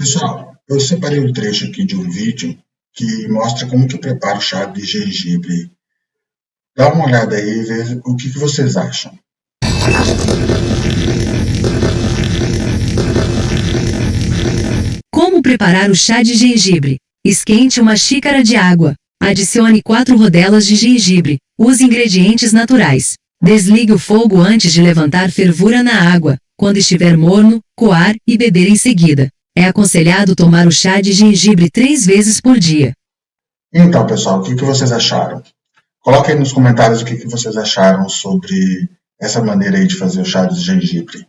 Pessoal, eu separei um trecho aqui de um vídeo que mostra como que eu preparo o chá de gengibre. Dá uma olhada aí e veja o que, que vocês acham. Como preparar o chá de gengibre? Esquente uma xícara de água. Adicione 4 rodelas de gengibre. Use ingredientes naturais. Desligue o fogo antes de levantar fervura na água. Quando estiver morno, coar e beber em seguida. É aconselhado tomar o chá de gengibre três vezes por dia. Então, pessoal, o que, que vocês acharam? Coloquem nos comentários o que, que vocês acharam sobre essa maneira aí de fazer o chá de gengibre.